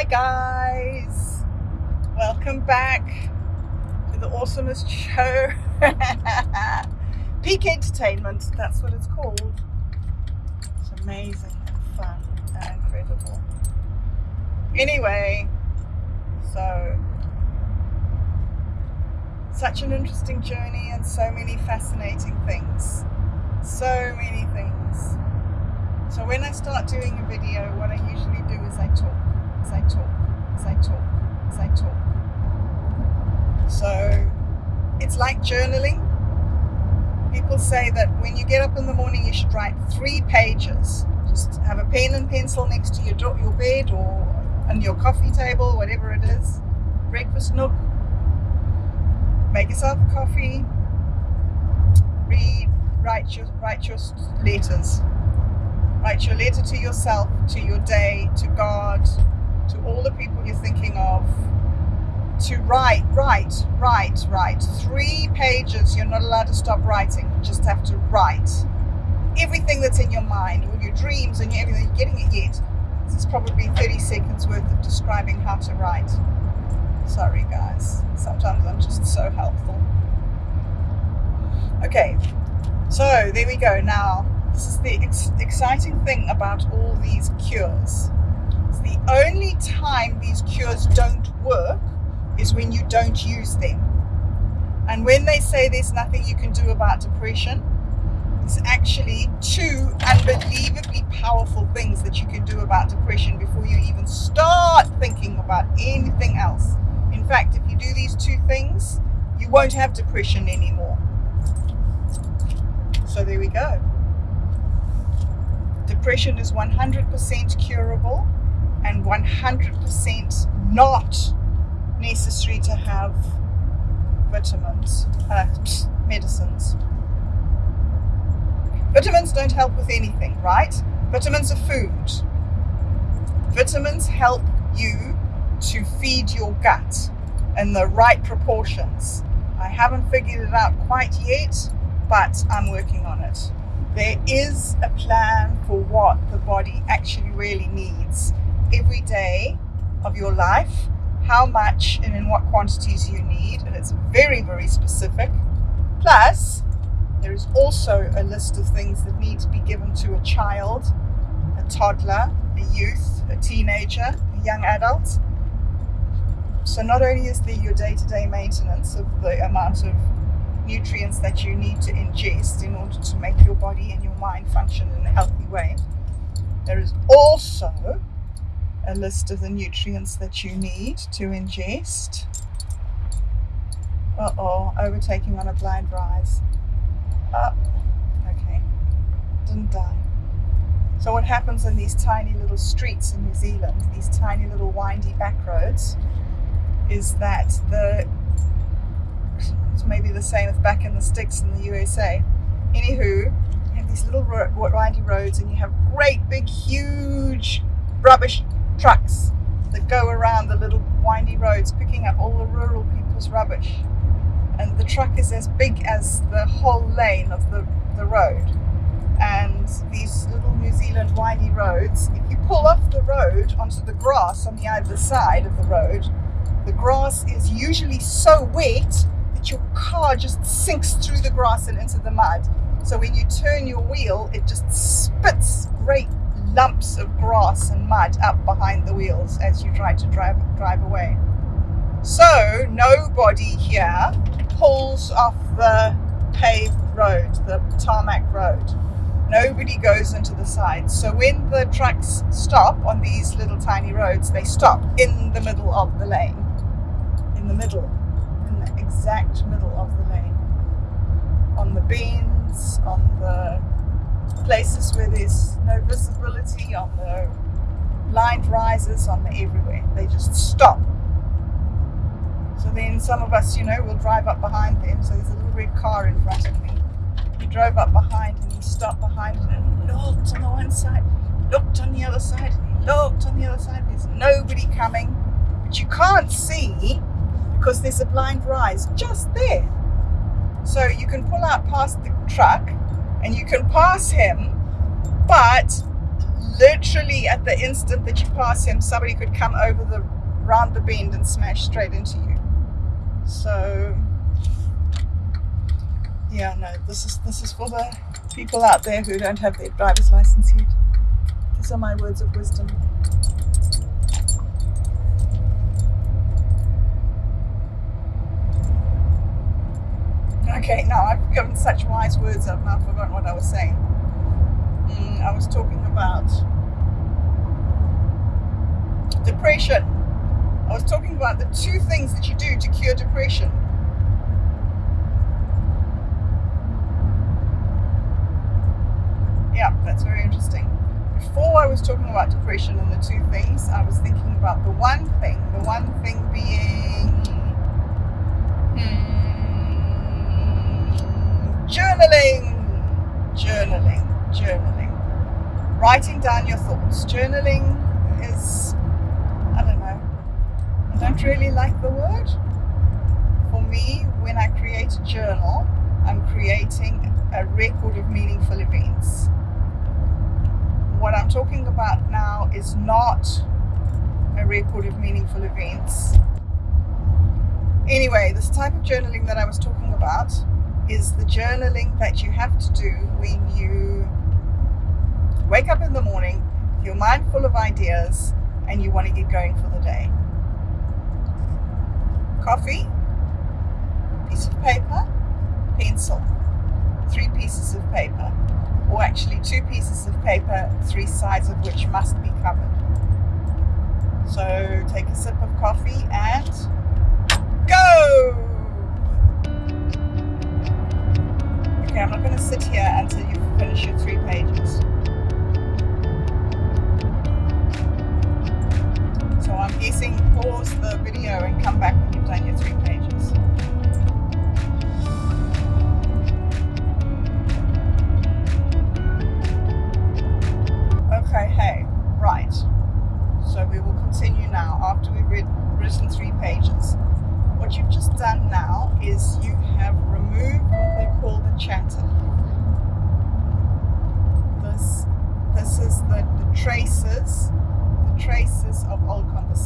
Hi guys, welcome back to the awesomest show. Peak Entertainment, that's what it's called. It's amazing and fun and incredible. Anyway, so such an interesting journey and so many fascinating things. So many things. So when I start doing a video, what I usually do is I talk, I talk, I talk, I talk. So it's like journaling. People say that when you get up in the morning, you should write three pages. Just have a pen and pencil next to your, your bed or on your coffee table, whatever it is, breakfast nook. Make yourself coffee, read, write your, write your letters Write your letter to yourself, to your day, to God, to all the people you're thinking of. To write, write, write, write. Three pages, you're not allowed to stop writing. You just have to write. Everything that's in your mind, all your dreams and everything, you're getting it yet. This is probably 30 seconds worth of describing how to write. Sorry guys, sometimes I'm just so helpful. Okay, so there we go. Now, this is the ex exciting thing about all these cures. The only time these cures don't work is when you don't use them. And when they say there's nothing you can do about depression, it's actually two unbelievably powerful things that you can do about depression before you even start thinking about anything else. In fact, if you do these two things, you won't have depression anymore. So there we go. Depression is 100% curable and 100% not necessary to have vitamins, uh, medicines. Vitamins don't help with anything, right? Vitamins are food. Vitamins help you to feed your gut in the right proportions. I haven't figured it out quite yet, but I'm working on it there is a plan for what the body actually really needs every day of your life, how much and in what quantities you need, and it's very, very specific. Plus, there is also a list of things that need to be given to a child, a toddler, a youth, a teenager, a young adult. So not only is there your day-to-day -day maintenance of the amount of nutrients that you need to ingest in order to make your body and your mind function in a healthy way. There is also a list of the nutrients that you need to ingest. Uh-oh, overtaking on a blind rise. Up. Okay, didn't die. So what happens in these tiny little streets in New Zealand, these tiny little windy back roads, is that the it's maybe the same as back in the sticks in the USA. Anywho, you have these little windy roads and you have great big huge rubbish trucks that go around the little windy roads picking up all the rural people's rubbish. And the truck is as big as the whole lane of the, the road. And these little New Zealand windy roads, if you pull off the road onto the grass on the other side of the road, the grass is usually so wet that your car just sinks through the grass and into the mud. So when you turn your wheel, it just spits great lumps of grass and mud up behind the wheels as you try to drive drive away. So nobody here pulls off the paved road, the tarmac road. Nobody goes into the sides. So when the trucks stop on these little tiny roads, they stop in the middle of the lane. In the middle in the exact middle of the lane. On the beans, on the places where there's no visibility, on the blind rises, on the everywhere. They just stop. So then some of us, you know, will drive up behind them. So there's a little red car in front of me. He drove up behind and he stopped behind and looked on the one side, looked on the other side, looked on the other side. There's nobody coming. But you can't see because there's a blind rise just there. So you can pull out past the truck and you can pass him, but literally at the instant that you pass him, somebody could come over the round the bend and smash straight into you. So yeah, no, this is this is for the people out there who don't have their driver's license yet. These are my words of wisdom. Okay, now I've given such wise words, I've now forgotten what I was saying. Mm, I was talking about depression. I was talking about the two things that you do to cure depression. Yeah, that's very interesting. Before I was talking about depression and the two things, I was thinking about the one thing, the one thing being hmm, journaling, journaling, journaling. Writing down your thoughts. Journaling is, I don't know, I don't really like the word. For me, when I create a journal, I'm creating a record of meaningful events what I'm talking about now is not a record of meaningful events. Anyway, this type of journaling that I was talking about is the journaling that you have to do when you wake up in the morning, your mind full of ideas, and you want to get going for the day. Coffee, piece of paper, pencil, three pieces of paper or actually two pieces of paper, three sides of which must be covered. So take a sip of coffee and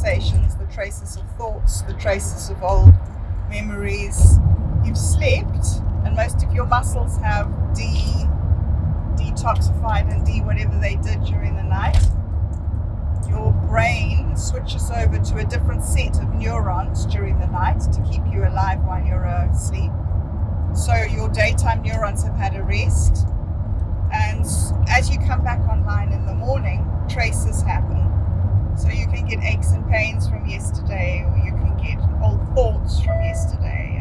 old conversations, the traces of thoughts, the traces of old memories. You've slept and most of your muscles have de detoxified and de whatever they did during the night, your brain switches over to a different set of neurons during the night to keep you alive while you're asleep. So your daytime neurons have had a rest. And as you come back online in the morning, traces happen. So you can get aches and pains from yesterday, or you can get old thoughts from yesterday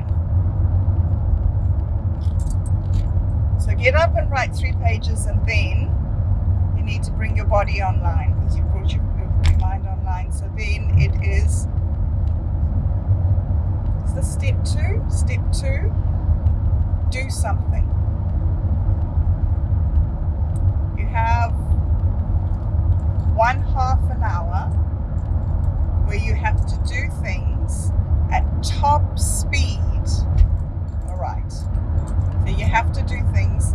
So get up and write three pages and then you need to bring your body online because you brought your, your mind online. So then it is, this step two? Step two, do something. You have one half an hour where you have to do things at top speed. All right. So you have to do things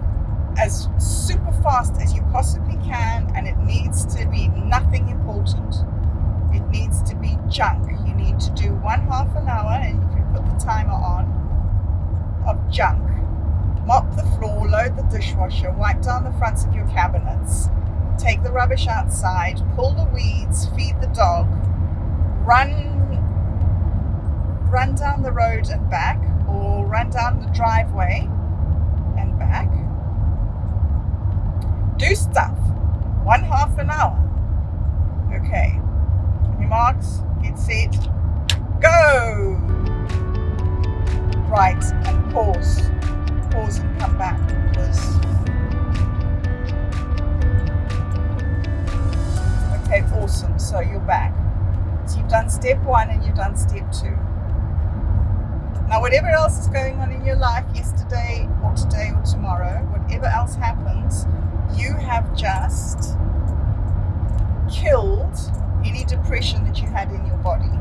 as super fast as you possibly can and it needs to be nothing important. It needs to be junk. You need to do one half an hour and you can put the timer on of junk. Mop the floor, load the dishwasher, wipe down the fronts of your cabinets, take the rubbish outside, pull the weeds, feed the dog, run run down the road and back or run down the driveway and back. Do stuff. One half an hour. Okay. On marks, get set, go! Right, and pause. Pause and come back because So you're back. So you've done step one and you've done step two. Now, whatever else is going on in your life yesterday or today or tomorrow, whatever else happens, you have just killed any depression that you had in your body.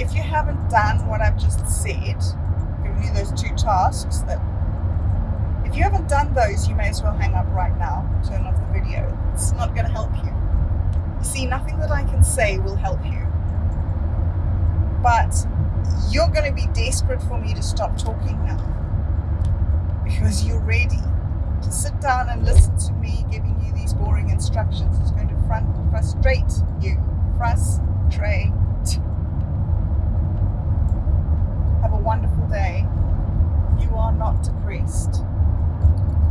If you haven't done what I've just said, given you those two tasks that If you haven't done those, you may as well hang up right now. Turn off the video. It's not going to help you. You see, nothing that I can say will help you. But you're going to be desperate for me to stop talking now. Because you're ready to sit down and listen to me giving you these boring instructions. It's going to front, frustrate you. Frustrate. Have a wonderful day. You are not depressed.